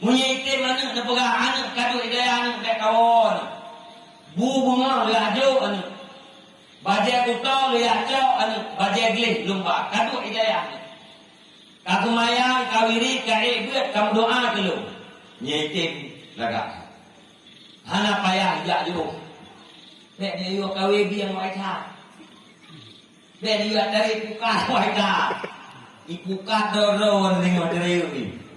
Munye itim anak nak pegang anak kadu idaya anak kayak kawan. Bu bunga lihat jauh anak. Baja utau lihat jauh anak. Baja gelis lumba kadu idaya anak. Kaku mayang kawiri kai buat kamu doa dulu. Munye lagak. Hana payah jak jauh. Bek dia yo kawe biang yang waita. Bek dia dari buka wai tha. kata orang dengan dari ni.